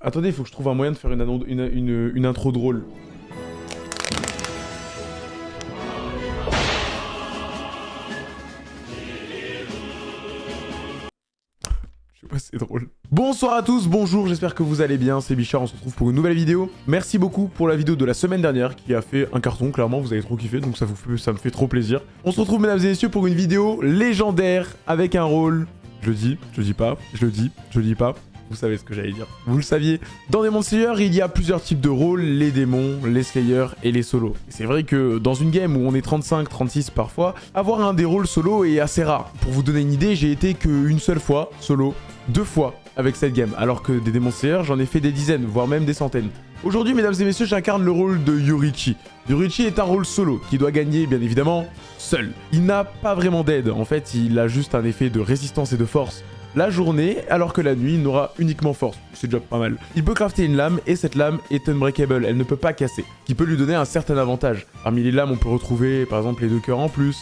Attendez, il faut que je trouve un moyen de faire une, une, une- une intro drôle. Je sais pas, c'est drôle. Bonsoir à tous, bonjour, j'espère que vous allez bien, c'est Bichard, on se retrouve pour une nouvelle vidéo. Merci beaucoup pour la vidéo de la semaine dernière qui a fait un carton, clairement, vous avez trop kiffé, donc ça, vous fait- ça me fait trop plaisir. On se retrouve, mesdames et messieurs, pour une vidéo légendaire avec un rôle... Je le dis, je le dis pas, je le dis, je le dis pas. Vous savez ce que j'allais dire. Vous le saviez. Dans Demon Slayer, il y a plusieurs types de rôles, les démons, les slayers et les solos. C'est vrai que dans une game où on est 35, 36 parfois, avoir un des rôles solo est assez rare. Pour vous donner une idée, j'ai été qu'une seule fois solo, deux fois avec cette game, alors que des Demon Slayer, j'en ai fait des dizaines, voire même des centaines. Aujourd'hui, mesdames et messieurs, j'incarne le rôle de Yorichi. Yorichi est un rôle solo, qui doit gagner, bien évidemment, seul. Il n'a pas vraiment d'aide, en fait, il a juste un effet de résistance et de force la journée, alors que la nuit, il n'aura uniquement force. C'est déjà pas mal. Il peut crafter une lame, et cette lame est unbreakable, elle ne peut pas casser, qui peut lui donner un certain avantage. Parmi les lames, on peut retrouver, par exemple, les deux cœurs en plus,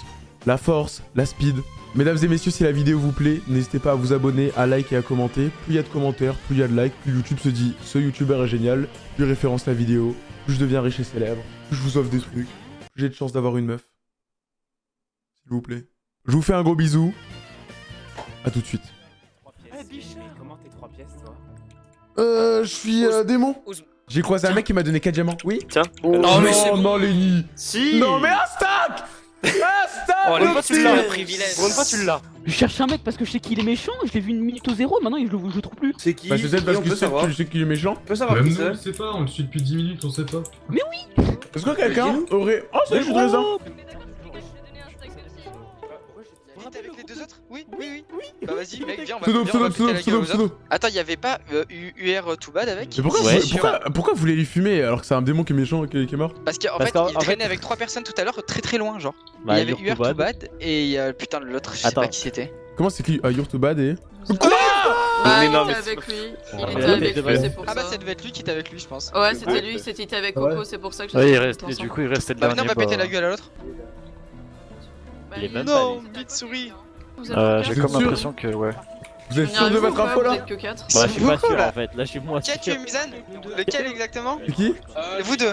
la force, la speed. Mesdames et messieurs, si la vidéo vous plaît, n'hésitez pas à vous abonner, à like et à commenter. Plus il y a de commentaires, plus il y a de likes, plus YouTube se dit « ce youtubeur est génial », plus référence la vidéo, plus je deviens riche et célèbre, plus je vous offre des trucs, plus j'ai de chance d'avoir une meuf. S'il vous plaît. Je vous fais un gros bisou. À tout de suite. Euh, je suis euh, démon. J'ai croisé un mec qui m'a donné 4 diamants. Oui Tiens. Oh, Non, mais c'est non, bon. non, Lenny. Si Non, mais un stack Un stack Oh, le fois tu l'as, privilège. Fois tu l'as. Je cherche un mec parce que je sais qu'il est méchant, je l'ai vu une minute au zéro, maintenant je le, je le trouve plus. C'est qui Bah, c'est peut-être parce que peut tu sais, savoir. tu sais qu'il est méchant. On peut savoir Même qui nous, on c'est. le sait pas, on le suit depuis 10 minutes, on sait pas. Est-ce que quelqu'un aurait. Oh, ça y est, je suis raisin. Oui, oui, oui. Bah vas-y, mec, viens, on va, Pseudo, viens, on va pseudo, pseudo, pseudo. Attends, y'avait pas euh, U- UR Too Bad avec Mais pourquoi, Ouais, vous, pourquoi, pourquoi vous voulez lui fumer alors que c'est un démon qui est méchant et qui, qui est mort? Parce qu'en fait, il en traînait fait- avec trois personnes tout à l'heure, très très loin, genre. Bah, il y avait UR Too Too Bad. Et il putain de l'autre, je sais pas qui c'était. Comment c'est qui Ah, You're too bad et. Ah, Mais il non, était mais c'est avec lui. Il Ah, était avec ouais, lui, c'est pour Ah bah ça. ça devait être lui qui était avec lui, je pense. Ouais, c'était lui, c'était il était avec Coco, c'est pour ça que j'ai Oui, il ensemble. du coup, il restait le Bah maintenant, dernier. on va péter bah, la gueule à l'autre. Bah, il est même il Non, était Euh, j'ai comme sûr l'impression que, ouais. Vous êtes sûr de votre info là êtes que 4 Bah, je suis pas sûr en fait. Là, je suis moins Qui a sûr. tué Mizan Lequel exactement C'est qui Vous deux.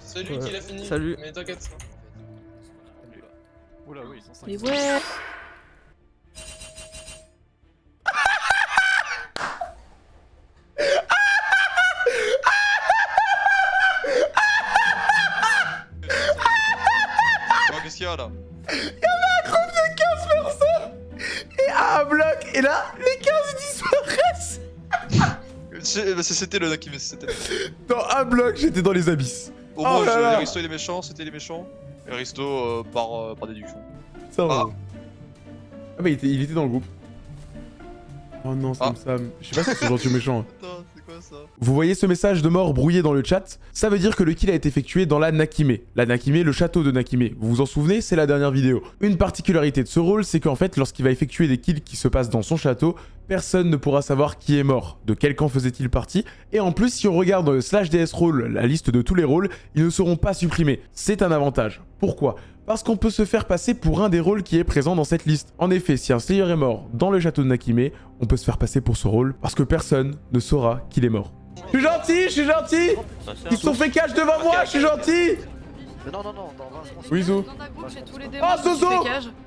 Celui qui l'a fini. Salut. Mais t'inquiète. Oula, oui, 105. Mais ouais C'était le qui c'était. Dans un bloc, j'étais dans les abysses. Au Oh moins, là. Aristo il est méchant, c'était les méchants. Et Aristo par, par déduction. Ça va. Ah. Ah bah il était, il était dans le groupe. Oh non, Sam Ah. Sam. Je sais pas si c'est gentil ou méchant. Attends, c'est quoi ça? Vous voyez ce message de mort brouillé dans le chat? Ça veut dire que le kill a été effectué dans la Nakime. La Nakime, le château de Nakime. Vous vous en souvenez? C'est la dernière vidéo. Une particularité de ce rôle, c'est qu'en fait, lorsqu'il va effectuer des kills qui se passent dans son château, personne ne pourra savoir qui est mort, de quel camp faisait-il partie, et en plus, si on regarde le slash DS rôle, la liste de tous les rôles, ils ne seront pas supprimés. C'est un avantage. Pourquoi? Parce qu'on peut se faire passer pour un des rôles qui est présent dans cette liste. En effet, si un Slayer est mort dans le château de Nakime, on peut se faire passer pour ce rôle parce que personne ne saura qu'il est mort. Je suis gentil, je suis gentil Ils se sont fait cache devant moi, je suis gentil Non, non, non, dans 20 secondes. Oui, Zo. Dans ta groupe, j'ai tous les démons. Oh, Zozo.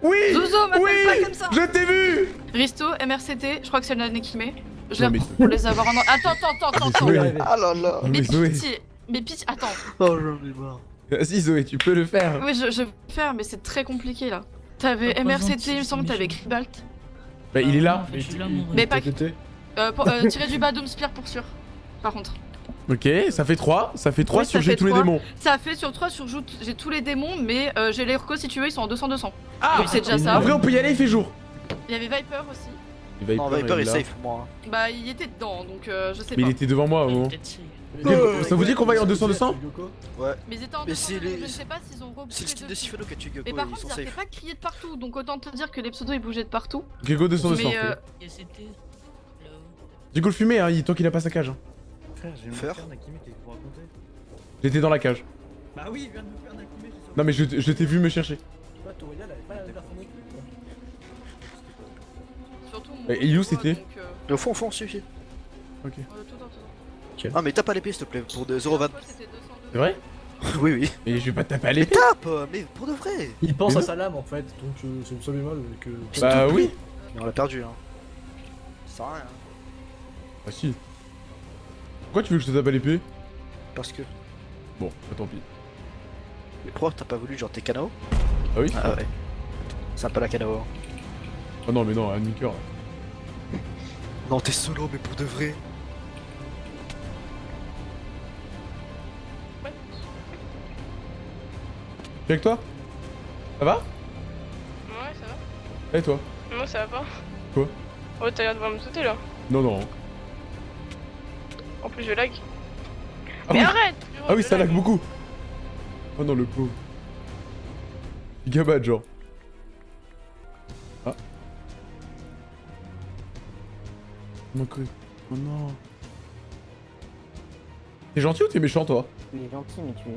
Oui Zozo, m'appelle Oui pas comme ça Je t'ai vu Risto, MRCT, je crois que c'est le Nekime. Je mais- pour les avoir en... Attends, attends, attends, attends, Zoé. attends. Ah là là Mais Mais Zoé. pitié, mais pitié, attends. Oh, j'en ai marre. Vas-y Zoé, tu peux le faire. Oui, je, je vais faire, mais c'est très compliqué là. T'avais MRCT, il me semble, t'avais. Kribalt. Bah il est là. Mais pas. Euh, pour- euh, tirer du bas Doom Spear pour sûr. Par contre. Ok, ça fait 3. Ça fait 3 Oui, sur j'ai tous les démons. Ça fait sur 3 sur j'ai tous les démons, mais euh, j'ai les recos si tu veux, ils sont en 200-200. Ah Donc c'est déjà En ça. vrai, on peut y aller, il fait jour. Il y avait Viper aussi. Non, Viper est là. safe, moi. Bah, il était dedans, donc euh, je sais Mais pas. il était devant moi si. Ok, Ça vous dit qu'on va y en 200-200 Mais ils étaient en Mais 200, c'est les- je ne sais pas s'ils ont repris C'est le de Sifano qui a tué Gecko, Mais par contre, ils arrêtaient safe. pas de crier de partout, donc autant te dire que les pseudos ils bougeaient de partout. Ok, go 200-200. Mais euh, Et c'était. là-haut. J'ai go le fumer, hein, il- tant qu'il a pas sa cage. hein. Faire J'étais dans la cage. Bah oui, il vient de me faire un activé, j'ai Non mais je, je t'ai vu me chercher. Toria, elle avait pas la surtout. Et- et où c'était euh, Au fond, au fond, suffit. Ok. Euh, tout dans, tout dans. Ah, mais tape pas l'épée s'il te plaît, pour de 0,20. Moi, c'était 200, C'est vrai oui, oui. Mais je vais pas te taper à Mais l'épée. tape euh, Mais pour de vrai Il pense Mais à sa lame en fait, donc euh, c'est ça du mal que. Bah oui. Mais on l'a perdu, hein. Ça sert à rien. Ah si. Pourquoi tu veux que je te tape à l'épée? Parce que. Bon, bah tant pis. Mais pourquoi t'as pas voulu genre tes canaux Ah oui? Ah ouais. C'est un peu la canao. hein. Ah non mais non, un cœur. Non, t'es solo, mais pour de vrai. T'es avec toi? Ça va? Ouais, ça va. Et toi? Moi, ça va pas. Quoi? Oh, t'as l'air de voir me sauter là. Non, non. En plus, je lag. Ah Mais oui. arrête Ah oui, ça lag beaucoup. Oh non, le pauvre. Gabad, genre. Ah. Mon cru. Oh non. T'es gentil ou t'es méchant, toi? Tu es gentil, mais tu.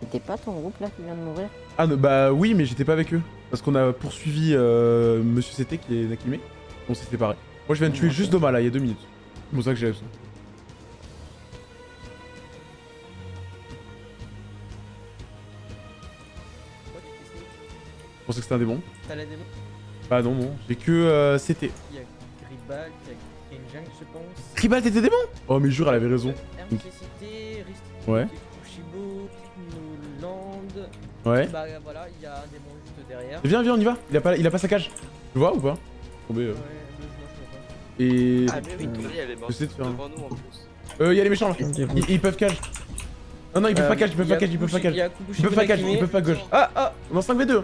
C'était pas ton groupe là qui vient de mourir? Ah non, bah oui, mais j'étais pas avec eux. Parce qu'on a poursuivi euh, Monsieur CT qui est Nakime. On s'est séparés. Moi, je viens de tuer juste Doma là, il y a deux minutes. C'est pour ça que j'ai ça. Pensais que c'était un démon. T'as la démo? Bah non, non. J'ai que euh, CT. Il y a Gribal, il y a je pense. Tribal, t'étais démon? Oh, mais jure, elle avait raison. RCCT, Rist, Ouais. Kushibo, Noland. Ouais. Bah voilà, il y a un démon juste derrière. Viens, viens, on y va. Il a pas, il a pas sa cage. Tu vois ou pas? Tombé. euh. Ouais, deux, moi je vois pas. Et. Ah, mais oui, euh, Tori, elle est morte J'essaie de faire un- devant nous en plus. Euh, y'a les méchants là. Ils, ils peuvent cage. Non, non, ils peuvent pas cage, ils peuvent pas cage, ils peuvent pas cage. Ils peuvent pas cage, ils peuvent pas gauche. Ah, ah, on est en 5v2.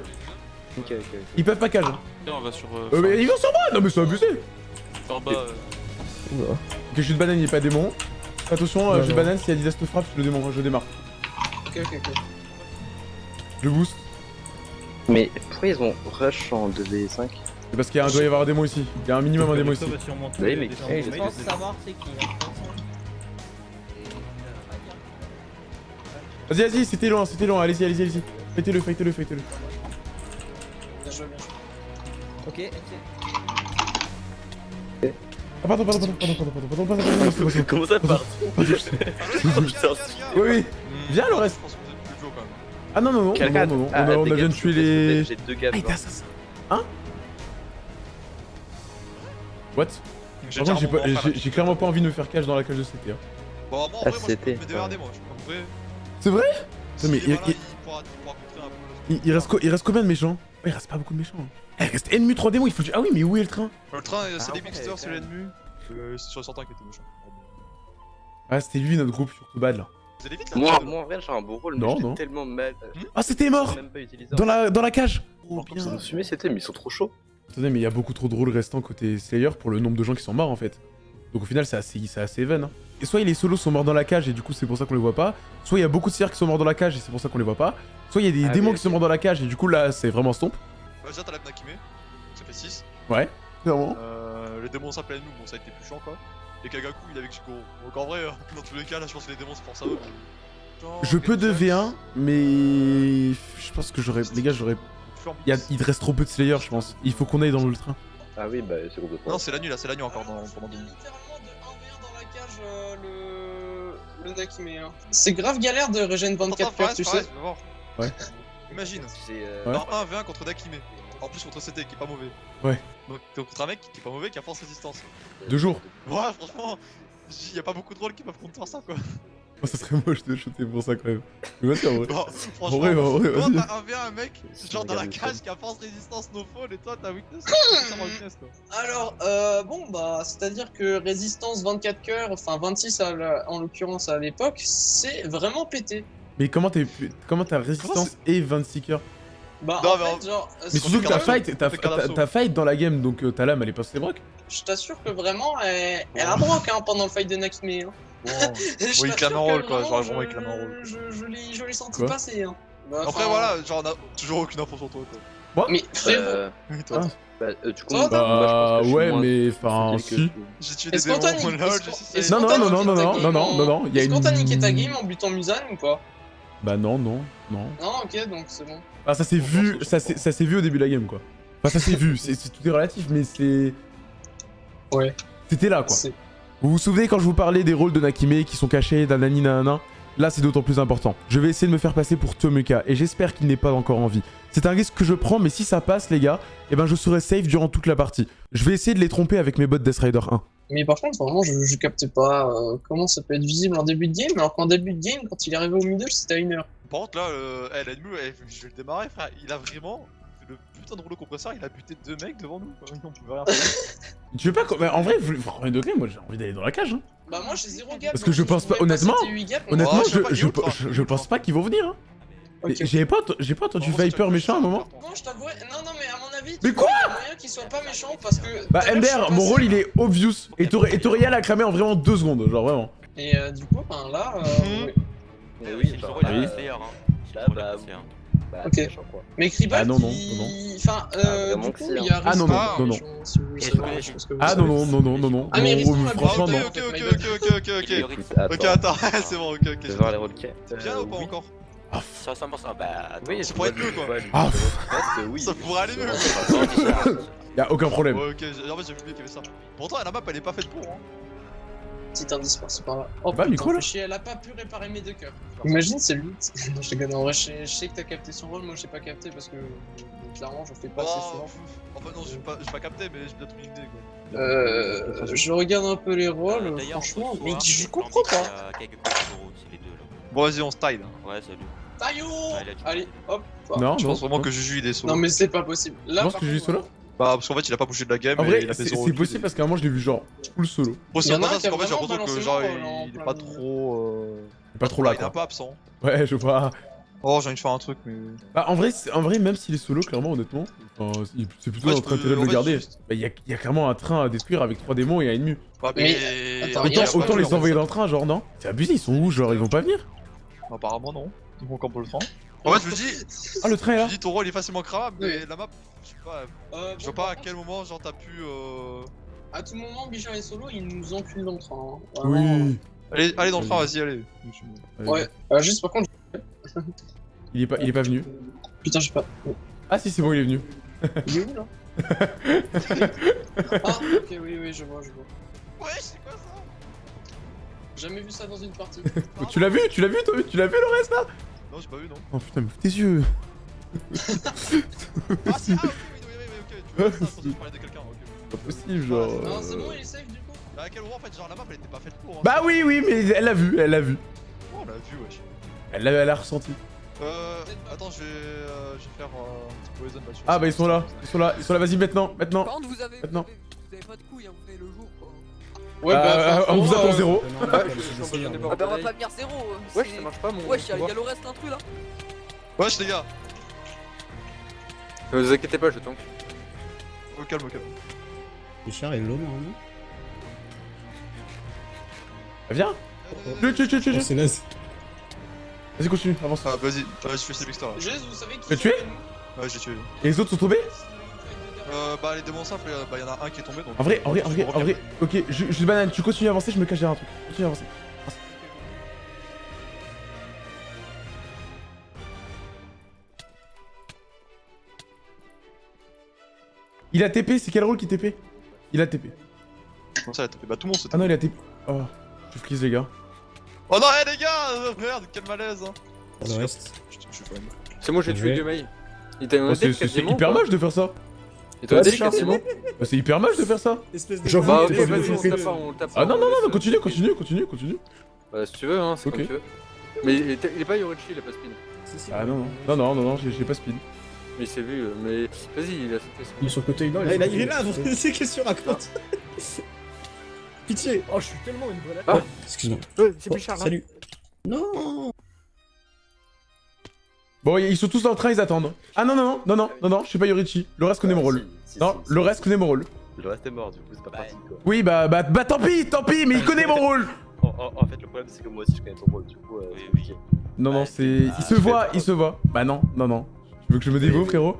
Ok, ok, ok. Ils peuvent pas cage. on va sur. Euh, mais ils vont sur moi Non, mais c'est abusé. Par bas. euh, Ok, jus de banane, il est pas démon. Attention, euh, jus de banane, si Adidas te frappe, je le démon, je démarre. Ok, ok, ok. Je boost. Mais pourquoi ils ont rush en 2v5 C'est parce qu'il y a un- doit y avoir un démon ici. Il y a un minimum un démon ici. Oui, mais Et je pense savoir c'est qui. hein. Vas-y, vas-y, c'était loin, c'était loin. Allez-y, allez-y, allez-y. Fightez-le, fightez-le, fightez-le. Ok, ok. Ah, pardon, pardon, pardon, pardon, pardon, pardon, pardon, pardon, pardon, pardon, pardon, Comment ça part Oui, oui. Viens, le reste. Ah non, non, non, non, non, non. On a bien tué les. J'ai deux gars Ah. Hein What? J'ai Par contre, j'ai pas- j'ai j'ai clairement pas envie de me faire cache dans la cage de CT. Hein. Bon, en Ah, vrai, moi, je peux me démerder, moi. C'est vrai? Si mais il il reste combien de méchants? Ouais, il reste pas beaucoup de méchants. hein. Eh, il reste ennemi 3 démons, il faut Ah oui, mais où est le train? Le train, euh, c'est Ah des ouais, mixters, c'est. Euh, C'est sur certains qui étaient méchants. Ah, c'était lui notre groupe sur bad là. Vous allez vite là Moi, moi en vrai j'ai un beau rôle, Non, mais j'étais non. tellement mal. Ah, c'était mort même pas utilisé. Dans la, dans la cage Oh, bien. Ils ont fumé c'était, mais ils sont trop chauds. Attendez, mais il y a beaucoup trop de rôles restants côté Slayer pour le nombre de gens qui sont morts en fait. Donc au final, c'est assez, c'est assez even. Hein. Et soit les solos sont morts dans la cage et du coup c'est pour ça qu'on les voit pas, soit il y a beaucoup de sires qui sont morts dans la cage et c'est pour ça qu'on les voit pas, soit il y a des Ah démons oui, qui sont morts dans la cage et du coup là c'est vraiment stomp. Bah, déjà, t'as la Nakime, ça fait 6. Ouais. Clairement. Euh, les démons s'appellent nous, bon, ça a été plus chiant quoi. Et Kagaku, il est avec Shikoro. Donc en vrai, euh, dans tous les cas, là, je pense que les démons c'est pour ça. mais- Genre, Je peux Genjax, 2v1, mais je pense que j'aurais. Les gars, j'aurais. Il, y a- il te reste trop peu de Slayer, je pense. Il faut qu'on aille dans le train. Ah oui, bah c'est complètement. Non, c'est la nuit là, c'est la nuit encore dans, pendant deux minutes. littéralement de 1v1 dans la cage euh, le... le Nakime. Hein. C'est grave galère de régène 24 Attends, heures, tu sais. tu vas voir. Ouais. Imagine, C'est. euh, Ouais. dans 1v1 contre Nakime. En plus contre CT qui est pas mauvais. Ouais. Donc t'es contre un mec qui est pas mauvais qui a force résistance. Deux jours. Ouais, franchement, y a pas beaucoup de rôles qui peuvent contre ça quoi. Oh, ça serait moche de shooter pour ça quand même. Mais vas-y, en vrai. Bon, En franchement, vrai, en vrai, vas-y. t'as 1v1 un mec, C'est genre dans la cage qui a force résistance no fall et toi t'as weakness. t'as weakness quoi. Alors, euh, bon, bah, c'est-à-dire que résistance 24 cœurs, enfin 26 à la- en l'occurrence à l'époque, c'est vraiment pété. Mais comment t'es comment t'as résistance et 26 cœurs? Bah, Non, en mais en- fait, genre, Mais c'est- surtout que ta fight, ta, fight dans la game, donc euh, ta lame elle est pas ses brocs. je t'assure que vraiment, elle, elle a broc hein, pendant le fight de Nakime. Hein. Bon. Il clame un rôle, quoi, genre, vraiment, il je- clame un rôle. Je, je l'ai je l'ai senti Quoi passer. Hein. Bah, Après voilà, genre on a toujours aucune info sur toi quoi. Mais frérot, Euh, Oui, toi. Ah. bah, euh, moi, moi, je pense Bah suis ouais, mais enfin si. J'ai tué des démons, Non non non non non non non non non non, il y a Est-ce qu'on t'a niqué ta game en butant Musan ou pas? Bah non non non. Non, ok, donc c'est bon. Ah ça s'est vu, ça s'est vu au début de la game quoi. Enfin ça s'est vu, c'est c'est- tout est relatif mais c'est Ouais. c'était là quoi. Vous vous souvenez quand je vous parlais des rôles de Nakime qui sont cachés, nanani nanana Là, c'est d'autant plus important. Je vais essayer de me faire passer pour Tomuka et j'espère qu'il n'est pas encore en vie. C'est un risque que je prends, mais si ça passe, les gars, eh ben je serai safe durant toute la partie. Je vais essayer de les tromper avec mes bots Death Rider 1. Mais par contre, vraiment, je, je captais pas euh, comment ça peut être visible en début de game, alors qu'en début de game, quand il est arrivé au middle, c'était à une heure. Par contre, là, euh, l'ennemi, je vais le démarrer, frère. Il a vraiment. Putain de rouleau compresseur, il a buté deux mecs devant nous. quoi. On pouvait rien faire. Tu veux pas... co- mais en vrai, vous- premier degré, moi j'ai envie d'aller dans la cage. Hein. Bah moi j'ai zéro gap. Parce que je pense pas- honnêtement, Honnêtement, je pense pas qu'ils vont venir. Hein. Ok. J'avais pas, j'ai pas entendu Bon, Viper méchant à un moment. Non, je t'avouerais. Non, non, mais à mon avis, Mais quoi il y a moyen qu'il soit pas méchant parce que. Bah MDR, mon rôle il est obvious. Et Tori- et Toriel a cramé en vraiment deux secondes, genre vraiment. Et euh, du coup, ben là. euh. Mais oui, c'est le rôle Ah oui. player, hein. C'est le Bah, bah, Ok. quoi. Mais Kribat, Ah, non, non, non, Enfin, Ah, euh, vraiment du coup, il y a. Ah, non, non, non, non. Ah non, non, non, non, non, non. Ah, mais oui, la franchement non. Ok, ok, ok, ok, ok, ok, ok. Attends, c'est bon, ok, ok. je vais voir les. C'est bien ou pas encore Ah, Sur 100%, bah. Oui, ça pourrait être mieux, quoi. Ah, oui. Ça pourrait aller mieux, Y'a aucun problème. Ouais, ok, j'ai- en fait, j'ai oublié qu'il y avait ça. Pourtant, la map, elle est pas faite pour, hein. Petit indice par-ci par-là. Oh, Bah, putain, micro, là fais chier, elle a pas pu réparer mes deux cœurs. Imagine, c'est lui. non, je en vrai, je sais, je sais que t'as capté son rôle, moi j'ai pas capté parce que. Clairement, j'en fais pas assez Oh, souvent. pff, Enfin, non, j'ai pas, j'ai pas capté, mais j'ai bien tout idée, quoi. Euh, je regarde un peu les rôles, Euh, D'ailleurs, franchement, mais soir, je comprends pas. Bon, vas-y, on se tide. hein. Ouais, salut. Taillot Allez, hop. Non, Je non. pense vraiment que Juju, il est solo. Non, mais c'est pas possible. Là, Tu penses par que je suis contre, solo Bah, parce qu'en fait, il a pas bougé de la game. En vrai, il c'est possible parce qu'à un moment je l'ai vu genre full solo. Il en parce qu'en fait, j'ai l'impression que genre, rôle, il il en est pas trop. euh, C'est pas trop là Il est un peu absent. Ouais, je vois. Oh, j'ai envie de faire un truc, mais. Bah, en vrai, en vrai même s'il est solo, clairement, honnêtement, enfin, il- c'est plutôt notre peux- intérêt de en le garder. Bah, il y a, il clairement un train à détruire avec trois démons et un ennemi. Ouais, Mais- mais. attends, il y Autant, les envoyer dans le train, genre, non C'est abusé, ils sont où Genre, ils vont pas venir Apparemment, non. Ils vont camper le train. En fait, je me dis, Ah, le train est je là me dis ton rôle est facilement cramable, mais Oui. la map, je sais pas. Euh, Je bon, vois pas à contre, quel moment, genre, t'as pu. euh, À tout moment, Bichon est solo, il nous encule dans le train. hein. Vraiment. Oui. Allez, allez dans le train, vas-y, allez. Ouais, euh, juste par contre. Il est pas, il est pas venu. Putain, je sais pas. Ah, si, c'est bon, il est venu. Il est où là? Ah, ok, oui, oui, je vois, je vois. Ouais, c'est quoi ça Jamais vu ça dans une partie. Tu l'as vu Tu l'as vu, toi? Tu l'as vu le reste là? Non, j'ai pas vu, non. Oh putain, mais ouvre tes yeux. Ah, si, ah, ok, oui, oui, oui, oui, ok. Tu vois, ça, je pensais que je parlais de quelqu'un, ok. Pas possible, genre. Non, euh. c'est bon, il est safe du coup. Bah, à quel moment, en fait, genre, la map, elle était pas faite pour. Hein. Bah oui, oui, mais elle l'a vu, elle l'a vu. Oh, on l'a vu, wesh. Elle l'a elle a ressenti. Euh. Attends, je vais. Euh, je vais faire euh, un petit poison là-dessus. Ah bah ils sont là, ils sont là, ils sont là, vas-y maintenant, maintenant. Par contre, vous avez, vous Maintenant. avez, vous avez pas de couilles, hein, vous venez le jour. Ouais, Euh, bah, on vous attend euh, zéro. Ah bah on va pas venir zéro. euh, Wesh, c'est- ça marche pas mon. Wesh, y'a y'a le reste l'intrus là. Wesh, les gars. Ne vous inquiétez pas, je tank. Au calme, au calme. Richard est low normalement. Viens, tue, tue, Oh, c'est naze. Vas-y continue, avance. Ah, vas-y, ouais, je fais ces là. Jez, vous savez qui Tu l'as tué Ouais, j'ai tué. Et les autres sont tombés Euh, bah, les démons simples, euh, bah, y'en a un qui est tombé donc. En vrai, en vrai, en je vrai, en vrai, ok, ju- juste banane, tu continues à avancer, je me cache derrière un truc. Continue à avancer. Avance. Il a TP, c'est quel rôle qui TP Il a TP. Comment ça, elle a tapé Bah, tout le monde se Ah non, il a TP. Oh, je freeze les gars. Oh non, hé les gars euh, Merde, quel malaise hein. Je. C'est moi, j'ai tué joué. deux mails. Il t'a Oh, c'est hyper moche de faire ça. Un Ouais, deck Richard, quasiment. Bah, c'est hyper moche de faire ça. Espèce de. Bah, ok, vas-y, on tape pas, on le tape pas. Ah non, non, non, non, on continue, continue, continue, continue. Bah, si tu veux, hein, c'est Ok. comme tu veux. Mais il est, il est pas Yorichi, il a pas spin. Ah non, non, non, non, non, non, j'ai pas speed. Mais il s'est vu, euh, mais vas-y, il a sauté. Il est sur le côté, non, il, est- il est là, c'est qu'est-ce que tu racontes Pitié Oh, je suis tellement une vraie Ah. Excuse-moi. C'est là. Salut Non Bon, ils sont tous dans le train, ils attendent. Ah non, non, non, non, non, non, non, je suis pas Yorichi. Le reste connaît mon rôle. Non, le reste connaît mon rôle. Le reste est mort, du coup, c'est pas pratique quoi. Oui, bah, bah, bah, tant pis, tant pis, mais il connaît mon rôle. En, en- en fait, le problème, c'est que moi aussi, je connais ton rôle, du coup. Euh, oui, oui. Non, non, Ouais, c'est. Il ah, se voit, il se voit. Bah, non, non, non. Tu veux que je me dévoue, frérot?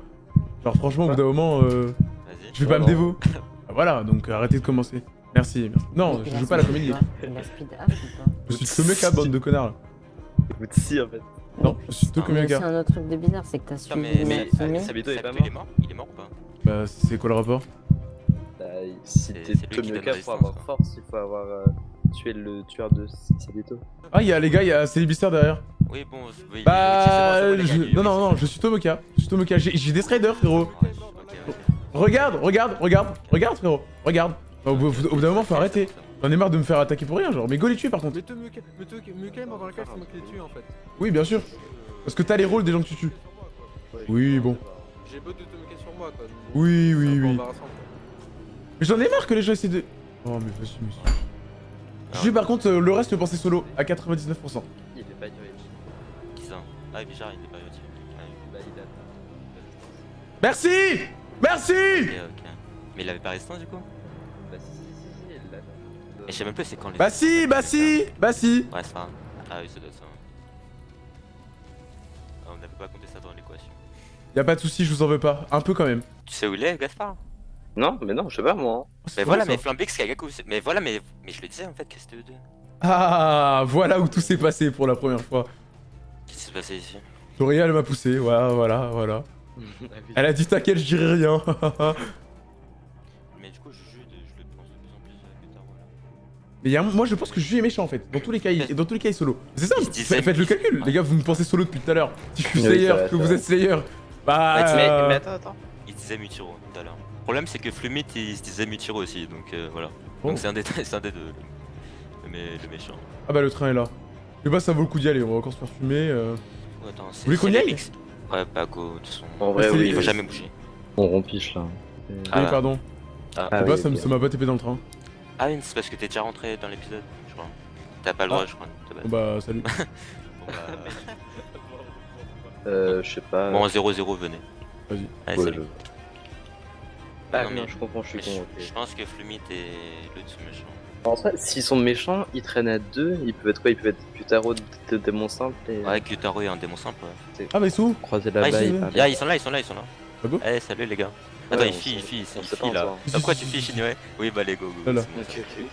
Genre, franchement, au bout d'un moment, euh, je vais pas me dévouer? Bah, voilà, donc arrêtez de commencer. Merci, merci. Non, je joue pas à la comédie. Je suis Tomeka, bande de connards. là. Écoute, si, en fait. Non, je suis Mais C'est Tomeka. un autre truc de bizarre, c'est que t'as Non, mais, mais. Sabito est pas Il est mort. Il est mort ou pas Bah, c'est quoi le rapport? Bah, Si C'est- t'es c'est Tomioka, pour avoir quoi. force, il faut avoir euh, tué le tueur de Sabito. Ah, il y a les gars, il y a Célibistaire derrière. Oui, bon, oui, Bah, les Yorichi, c'est bon, c'est bon, les je- gars, non, non, non, je suis Tomoka. Je suis Tomoka. J'ai j'ai des striders, frérot. Regarde, regarde, regarde, regarde, frérot. Regarde. Au bout au bout d'un moment, faut arrêter. J'en ai marre de me faire attaquer pour rien, genre. Mais go les tuer par contre. Mais te mais est mort dans la c'est moi qui l'ai tué en fait. Oui, bien sûr. Parce que t'as les rôles des gens que tu tues. Oui, bon. J'ai beau de te sur moi quoi. Oui, oui, oui. Mais j'en ai marre que les gens essaient de. Oh, mais vas-y, monsieur. J'ai par contre euh, le reste le penser solo à 99%. Il est pas. Qui ça Ah, Bichard, il est pas. Ah, oui. Bah, il a Merci Merci Ok, ok. Mais il avait pas résistance du coup? Et je sais même pas c'est quand les. Bah si, bah si, bah si Ouais, c'est ça. Ah oui, ça doit être ça. Ah, on n'avait pas compté ça dans l'équation. Y'a pas de soucis, je vous en veux pas. Un peu quand même. Tu sais où il est, Gaspard? Non, mais non, je sais pas moi. Oh, Mais voilà, mais Flambix, Kagaku. Mais voilà, mais. Mais je le disais en fait que c'était eux deux. Ah, voilà où tout s'est passé pour la première fois. Qu'est-ce qui s'est passé ici? Doria, elle m'a poussé, voilà, voilà, voilà. Elle a dit t'inquiète, je dirai rien. Mais y a un- moi je pense que Juju est méchant en fait. Dans tous les cas, il, dans tous les cas, il est solo. C'est ça, Il se disait- fa- faites le calcul. Les gars, vous me pensez solo depuis tout à l'heure. Si je suis Oui, Slayer, que c'est vous êtes Slayer. Bah. Mais, mais attends, attends. Il se disait Mutiro tout à l'heure. Le problème, c'est que Flumit, il se disait Mutiro aussi, donc euh, voilà. Donc c'est un des c'est un des deux. Le, mé- le méchant. Ah bah le train est là. Je sais pas, ça vaut le coup d'y aller. On va encore se faire fumer. euh. Oh, attends, c'est- voulez qu'on y aille. Ouais, bah go, de toute façon. En vrai, oui. Il faut jamais bouger. On rompiche là. Ah, oui, pardon. Ah, Ah Je sais pas, oui, ça m'a pas tapé dans le train. Ah oui, c'est parce que t'es déjà rentré dans l'épisode, je crois. T'as pas le droit, je crois. Bon bah, salut. Bon, bah, Euh, je sais pas. bon, 0-0, venez. Vas-y. Allez, Ouais, salut. je- Ah Non, non, mais- je comprends, je suis con. je, pense que Flumit et l'autre sont méchants. En vrai, s'ils sont méchants, ils traînent à deux. Ils peuvent être quoi? Ils peuvent être Putaro de, démon simple et Ouais, Gyutaro est un démon simple. Ouais. Ah, mais croiser Ah, ils, sont... ah, ils sont là, ils sont là, ils sont là. Ah Eh, salut les gars. Attends, il fille, il on il pas là. Pourquoi tu fiches, Shinue Oui, bah, les go, go. Ok, ok.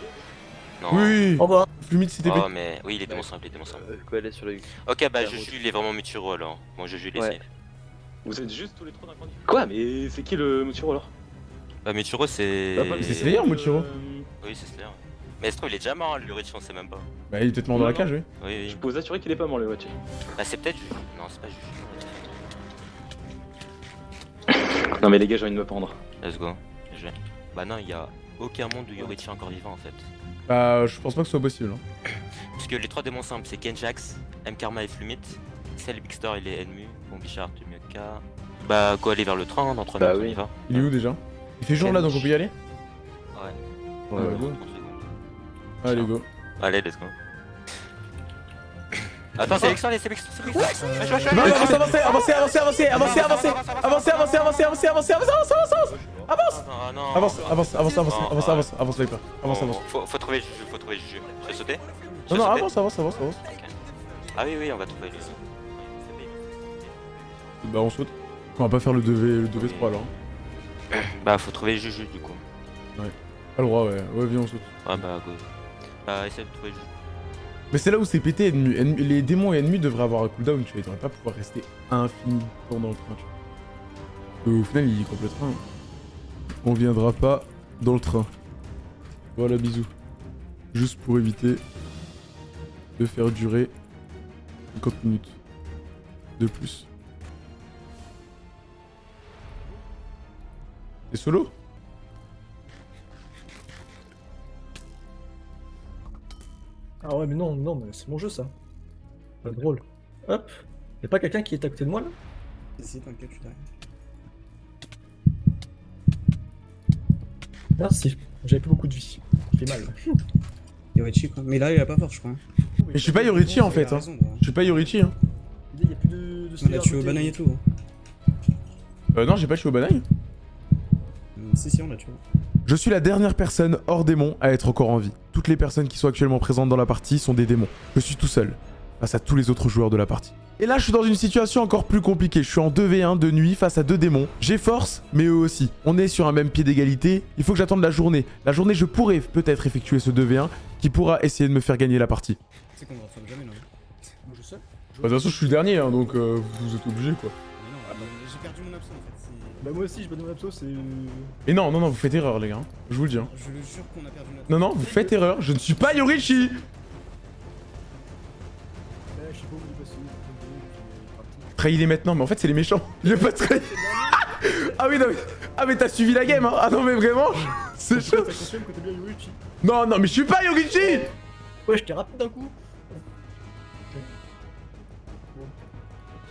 Non. Oui Au revoir. Flumide, c'était Oh, mais oui, il est démon simple, il est démon simple. Euh, quoi, aller sur le. Ok, bah, la route. il est vraiment Muturo alors. Bon, Juju, il est. Vous êtes juste tous les trois d'incendie Quoi Mais c'est qui le Muturo alors? Bah, Muturo, c'est. Bah, c'est Slayer, Muturo. Oui, c'est Slayer. Mais se trouve, il est déjà mort, hein, le Rich, on sait même pas. Bah, il est peut-être mort dans la cage, oui. Oui, Je oui. peux vous assurer qu'il est pas mort le Watch. Bah, c'est peut-être Juju. Non, c'est pas Juju. Non mais les gars, j'ai envie de me pendre. Let's go. Je vais. Bah, non, il y a aucun monde où Yorichi est encore vivant en fait. Bah, je pense pas que ce soit possible. hein. Parce que les trois démons simples, c'est Kenjax, M Karma et Flumit. Cell Big Star, il est ennemi. Bon, Bichard, Tumioka. Bah, go aller vers le train, dans 3 Bah minutes, on oui. y va. Il est où déjà? Il fait jour là, donc on peut y aller? Ouais. Ouais, Ouais, ouais. go. 30 secondes. Allez, go. Allez, let's go. Attends, c'est Lexon, c'est non, avancez, avancez, avancez, avancez, avancez, avancez, avancez, avancez, avancez, avancez, avancez, avancez, avancez, avancez, avancez, avance, Ah non. avance, avance, avance, avance, Non, avance, ouais. avance, avance, Viper, avance, avance. Faut, trouver Juju, faut trouver Juju. Tu veux sauter Tu Non, non, avance, avance, avance, avance. Ah oui, oui, on va trouver lui. Bah, on saute. On va pas faire le 2v, le 2v3 alors. hein. Bah, faut trouver Juju du coup. Pas le droit, ouais. Ouais, viens, on saute. Ouais, bah, go. Bah, essaye de trouver Juju. Mais c'est là où c'est pété, ennemi. Ennemi- Les démons et ennemis devraient avoir un cooldown, tu vois. Ils devraient pas pouvoir rester infini dans le train, tu vois. Au final, il coupe le train. On viendra pas dans le train. Voilà, bisous. Juste pour éviter de faire durer 50 minutes de plus. T'es solo? Ah ouais, mais non, non, mais c'est mon jeu ça. Pas drôle. Hop. Y'a pas quelqu'un qui est à côté de moi là? Si, t'inquiète, je suis derrière. Merci. J'avais plus beaucoup de vie. J'ai mal. Yorichi quoi. Mais là, il a pas fort, je crois. hein. Mais je suis pas Yorichi en fait. Hein. Je suis pas Yorichi. Hein. Il y a plus de. au banaille et tout. hein. Euh, non, j'ai pas tué au banaille. Euh, Si, si, on l'a tué. Je suis la dernière personne hors démon à être encore en vie. Toutes les personnes qui sont actuellement présentes dans la partie sont des démons. Je suis tout seul, face à tous les autres joueurs de la partie. Et là, je suis dans une situation encore plus compliquée. Je suis en 2v1 de nuit face à deux démons. J'ai force, mais eux aussi. On est sur un même pied d'égalité. Il faut que j'attende la journée. La journée, je pourrais peut-être effectuer ce 2v1 qui pourra essayer de me faire gagner la partie. C'est qu'on va jamais là. Moi je sais. Bah, de toute façon, je suis le dernier, hein, donc euh, vous êtes obligés quoi. Mais non, J'ai perdu mon absent en fait. Bah moi aussi, je me donne abso, c'est... Et non, non, non, vous faites erreur, les gars. hein. Je vous le dis. hein. Je le jure qu'on a perdu notre. Non, non, vous faites erreur. Je ne suis pas Yorichi Ouais, je sais pas où il est passé. Trahis-les maintenant, mais en fait, c'est les méchants. J'ai pas trahi. ah oui, non, mais... Ah, mais t'as suivi la game, hein. Ah non, mais vraiment, c'est chaud. Non, non, mais je suis pas Yorichi Ouais, je t'ai rapide d'un coup.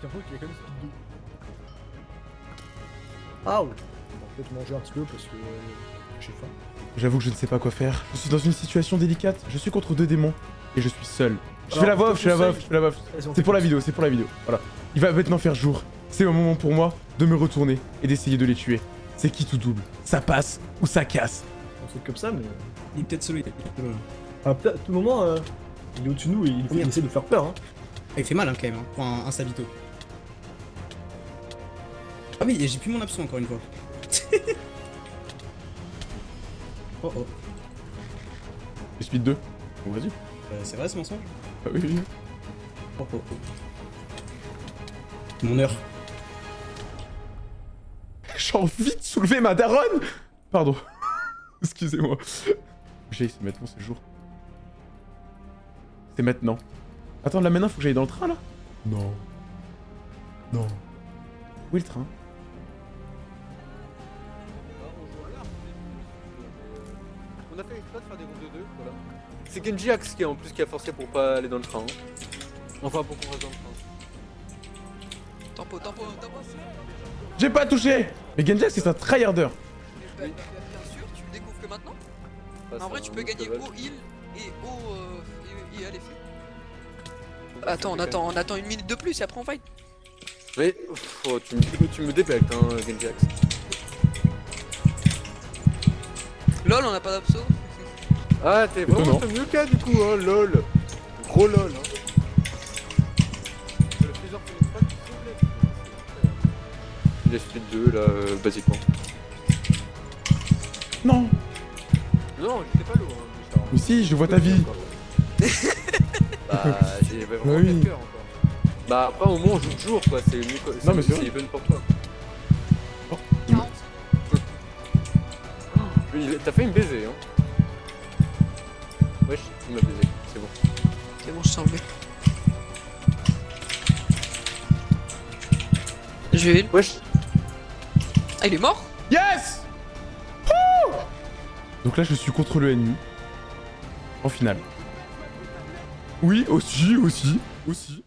J'ai qu'il y a quand même speed 2. Ah. On va peut-être manger un petit peu parce que euh, j'ai faim. J'avoue que je ne sais pas quoi faire. Je suis dans une situation délicate. Je suis contre deux démons et je suis seul. Je fais la voix je off, te je fais la voix off, je fais la voix C'est pour la vidéo, c'est pour la vidéo. Voilà. Il va maintenant faire jour. C'est un moment pour moi de me retourner et d'essayer de les tuer. C'est qui tout double? Ça passe ou ça casse? Un truc comme ça, mais. Il est peut-être solo, il est peut-être. Ah, peut-être, à tout moment, euh, il est au-dessus de nous et il, il essaie de faire peur. Hein. Ah, il fait mal hein, quand même, hein, pour un, un Sabito. Ah oui, et j'ai plus mon absent encore une fois. oh oh. Et speed 2 Bon, vas-y. Euh, c'est vrai ce mensonge? Ah oui, oui. Oh oh oh. Mon heure. J'ai envie de soulever ma daronne Pardon. Excusez-moi. J'ai, c'est maintenant, c'est le jour. C'est maintenant. Attends, là maintenant, faut que j'aille dans le train, là? Non. Non. Où est le train? On a fait exprès de faire des groupes de deux, voilà. C'est Genji Axe qui, en plus, qui a forcé pour pas aller dans le train. hein. Enfin, pour qu'on reste dans le train. Tempo, tempo, tempo. J'ai pas touché Mais Genjack, c'est un tryharder. Bah, bien sûr, tu le découvres que maintenant. Bah, en vrai, tu peux gagner au heal et au euh, et, et à l'effet. Attends, on attend, on attend une minute de plus et après on fight. Mais oh, tu, me, tu me débectes, hein, Genji Axe. Lol, on a pas d'abso. Ah, t'es vraiment mieux cas du coup, hein, lol. Gros lol. Hein. Le une speed 2 là, euh, basiquement. Non Non, j'étais pas lourd, hein. Mais si, je vois ta vie. Bah, j'ai vraiment oui. 4 cœurs encore. Bah, après, au moins, on joue toujours quoi, c'est mieux quoi. Non, mais c'est vrai. even pour toi. Oh. T'as failli me baiser, hein. Wesh, il m'a baisé, c'est bon. C'est bon, je t'ai enlevé. Je heal. Wesh. Ah, il est mort? Yes Wouh Donc là, je suis contre le ennemi. En finale. Oui, aussi, aussi, aussi.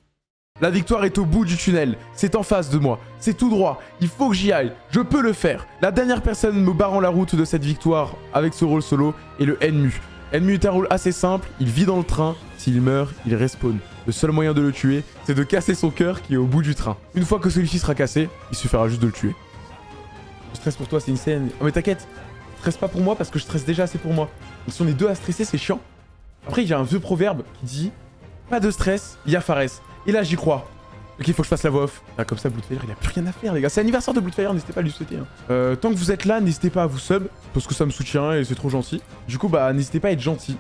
La victoire est au bout du tunnel. C'est en face de moi. C'est tout droit. Il faut que j'y aille. Je peux le faire. La dernière personne me barrant la route de cette victoire avec ce rôle solo est le Enmu. Enmu est un rôle assez simple. Il vit dans le train. S'il meurt, il respawn. Le seul moyen de le tuer, c'est de casser son cœur qui est au bout du train. Une fois que celui-ci sera cassé, il suffira juste de le tuer. Je stresse pour toi, c'est une scène. Oh mais t'inquiète, stresse pas pour moi parce que je stresse déjà assez pour moi. Si on est deux à stresser, c'est chiant. Après, il y a un vieux proverbe qui dit Pas de stress, il y a Fares. Et là, j'y crois. Ok, faut que je fasse la voix off. Ah, comme ça, Bloodfire, il a plus rien à faire, les gars. C'est l'anniversaire de Bloodfire, n'hésitez pas à lui souhaiter. hein. Euh, tant que vous êtes là, n'hésitez pas à vous sub, parce que ça me soutient et c'est trop gentil. Du coup, bah, n'hésitez pas à être gentil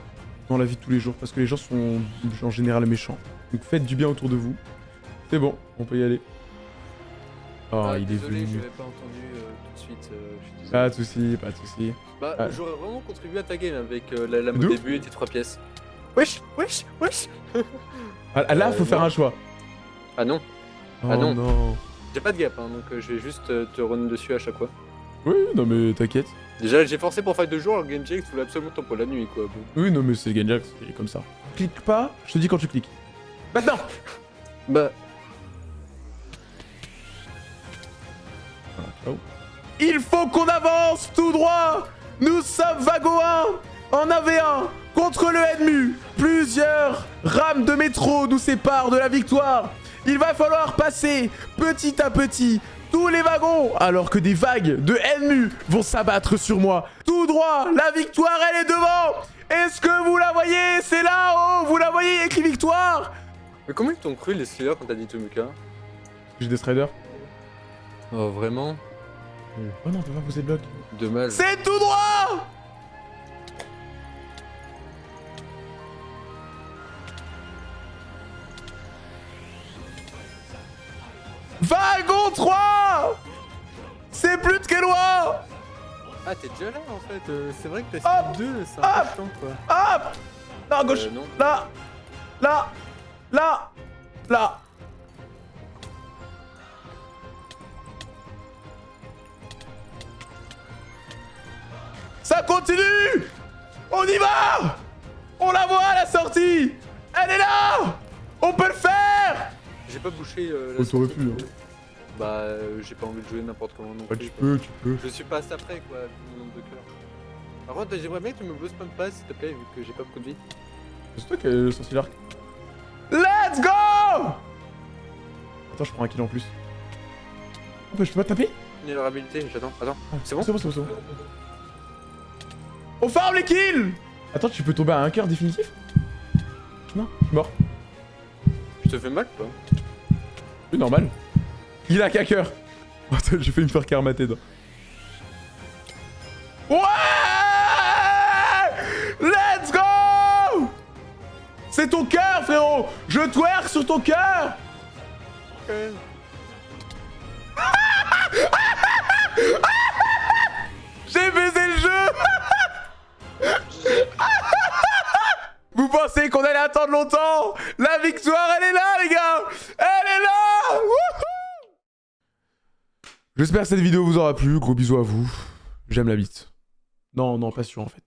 dans la vie de tous les jours, parce que les gens sont en général méchants. Donc faites du bien autour de vous. C'est bon, on peut y aller. Oh, Ah, il est désolé, venu. je pas entendu euh, tout de suite. euh, je suis désolé. Pas de soucis, pas de soucis. Bah, Ah. j'aurais vraiment contribué à ta game avec euh, la lame De au ouf. début et tes trois pièces. Wesh, wesh, wesh Ah, là, Euh, faut faire non. un choix. Ah non, Oh Ah non. non. j'ai pas de gap, hein, donc euh, je vais juste euh, te run dessus à chaque fois. Oui, non mais t'inquiète. Déjà, j'ai forcé pour fight de jour, alors Genji X voulait absolument tempo la nuit, quoi. Oui, non mais c'est Genjax, il est comme ça. Clique pas, je te dis quand tu cliques. Maintenant Bah, Voilà, ciao. Il faut qu'on avance tout droit Nous sommes Vago 1 en AV1 contre le Enmu. Plusieurs rames de métro nous séparent de la victoire. Il va falloir passer petit à petit tous les wagons alors que des vagues de Enmu vont s'abattre sur moi. Tout droit, la victoire elle est devant Est-ce que vous la voyez? C'est là-haut, vous la voyez écrit victoire mais comment ils t'ont cru les Steelers quand t'as dit Tomuka J'ai des striders. Oh, vraiment? Oh non, on peut pas poser de bloc. Dommage. C'est tout droit Wagon 3 plus de Kélois Ah, t'es déjà là en fait. euh, c'est vrai que t'as speed 2, c'est un Hop peu chiant quoi. Hop Là, à gauche Euh, non. Là Là Là Là Ça continue On y va On la voit à la sortie Elle est là On peut le faire J'ai pas bouché euh, la Oh, t'aurais sortie. pu, hein. Bah, euh, j'ai pas envie de jouer n'importe comment non plus. tu quoi. peux, tu peux. Je suis pas assez après quoi, vu le nombre de cœurs. Par contre, j'aimerais bien que tu me boostes même pas s'il te plaît, vu que j'ai pas beaucoup de vie. C'est toi qui as le sorcier l'arc. Let's go Attends, je prends un kill en plus. Oh, bah, je peux pas taper? Vulnérabilité, j'attends, attends. C'est bon C'est bon, c'est bon, c'est bon. On farm les kills Attends, tu peux tomber à un cœur définitif? Non, je suis mort. Je te fais mal ou pas C'est normal. Il a qu'un cœur. Attends, j'ai fait me faire karmater. dans- Ouais Let's go C'est ton cœur, frérot Je twerk sur ton cœur pensez qu'on allait attendre longtemps La victoire, elle est là, les gars Elle est là J'espère que cette vidéo vous aura plu. Gros bisous à vous. J'aime la bite. Non, non, pas sûr, en fait.